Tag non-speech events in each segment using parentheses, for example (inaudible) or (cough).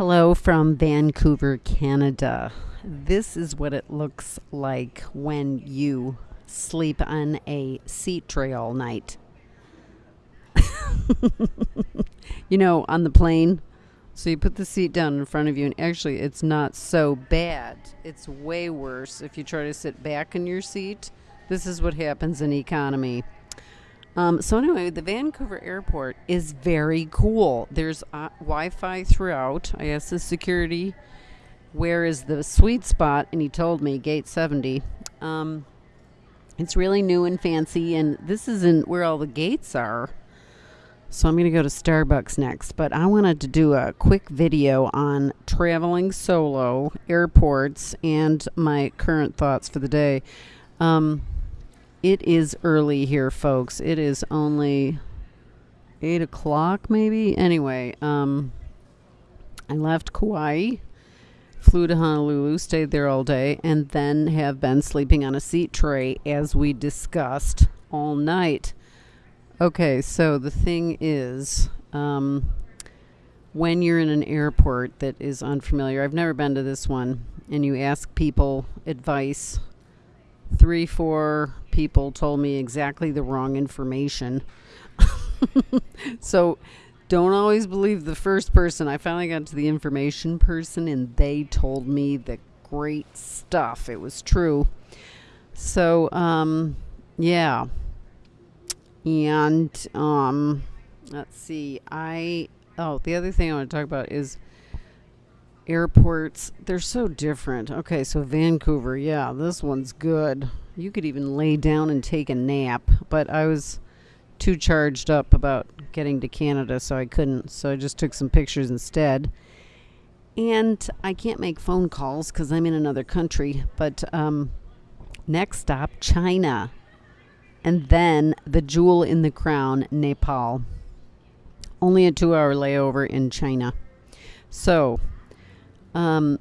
Hello from Vancouver, Canada. This is what it looks like when you sleep on a seat tray all night. (laughs) you know, on the plane. So you put the seat down in front of you, and actually, it's not so bad. It's way worse if you try to sit back in your seat. This is what happens in economy. Um, so anyway, the Vancouver airport is very cool. There's uh, Wi-Fi throughout. I asked the security, "Where is the sweet spot?" And he told me gate 70. Um, it's really new and fancy, and this isn't where all the gates are. So I'm going to go to Starbucks next, but I wanted to do a quick video on traveling solo, airports, and my current thoughts for the day. Um, it is early here, folks. It is only eight o'clock, maybe. Anyway, um, I left Kauai, flew to Honolulu, stayed there all day, and then have been sleeping on a seat tray as we discussed all night. Okay, so the thing is, um, when you're in an airport that is unfamiliar, I've never been to this one, and you ask people advice three, four people told me exactly the wrong information. (laughs) so don't always believe the first person. I finally got to the information person and they told me the great stuff. It was true. So, um, yeah. And, um, let's see. I, oh, the other thing I want to talk about is airports, they're so different. Okay, so Vancouver, yeah, this one's good. You could even lay down and take a nap, but I was too charged up about getting to Canada, so I couldn't. So I just took some pictures instead. And I can't make phone calls because I'm in another country. But um, next stop, China. And then the jewel in the crown, Nepal. Only a two hour layover in China. So um,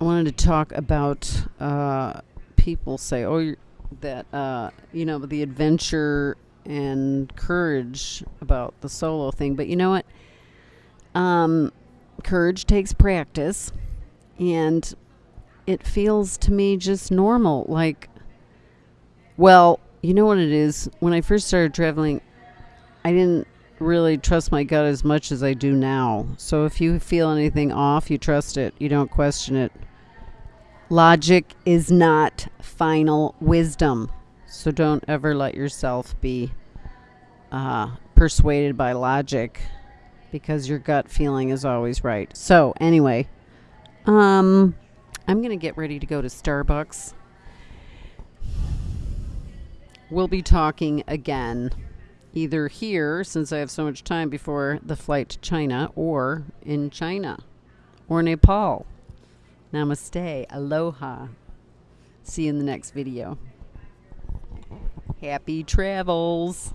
I wanted to talk about uh, people say, oh, that, uh, you know, the adventure and courage about the solo thing. But you know what? Um, courage takes practice, and it feels to me just normal. Like, well, you know what it is? When I first started traveling, I didn't really trust my gut as much as I do now. So if you feel anything off, you trust it. You don't question it. Logic is not final wisdom. So don't ever let yourself be uh, persuaded by logic because your gut feeling is always right. So, anyway, um, I'm going to get ready to go to Starbucks. We'll be talking again either here, since I have so much time before the flight to China, or in China or Nepal. Namaste. Aloha. See you in the next video. Happy travels.